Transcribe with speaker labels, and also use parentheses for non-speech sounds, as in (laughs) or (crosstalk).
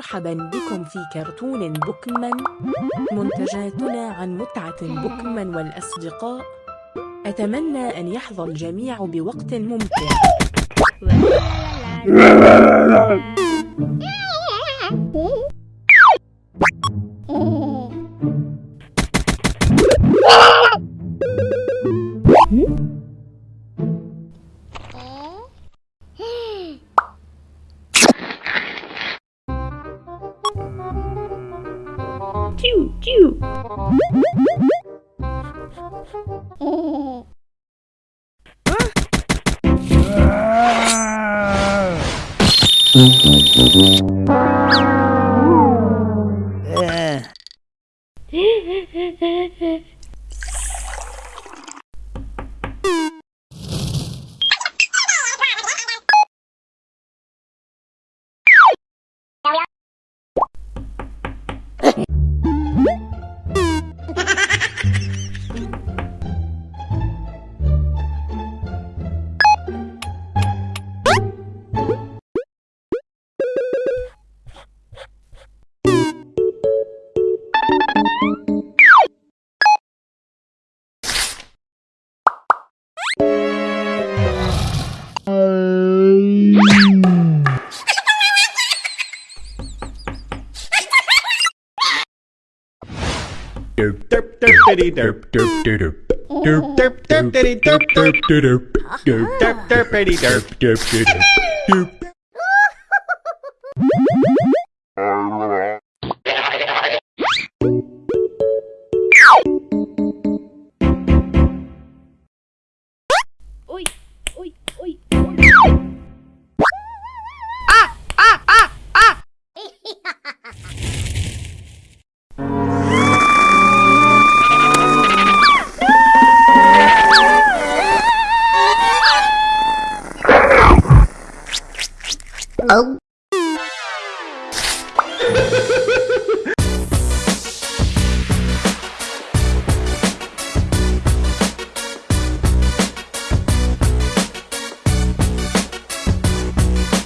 Speaker 1: مرحبا بكم في كرتون بوكمان منتجاتنا عن متعة بوكمان والأصدقاء أتمنى أن يحظى الجميع بوقت ممتع
Speaker 2: Choo choo. (laughs) (laughs) (laughs)
Speaker 3: Derp derp derp diddy derp derp derp derp derp derp diddy derp derp derp derp derp derp derp derp derp derp
Speaker 2: ông ừ. (laughs) (laughs)